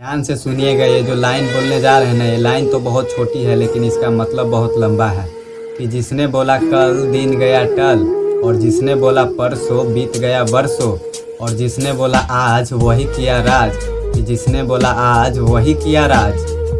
ध्यान से सुनिएगा, ये जो लाइन बोलने जा रहे हैं ना, ये लाइन तो बहुत छोटी है, लेकिन इसका मतलब बहुत लंबा है कि जिसने बोला कल दिन गया टल, और जिसने बोला परसों बीत गया बरसों, और जिसने बोला आज वही किया राज, कि जिसने बोला आज वही किया राज।